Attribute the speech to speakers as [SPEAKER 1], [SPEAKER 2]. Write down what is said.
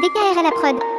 [SPEAKER 1] DKR à la prod.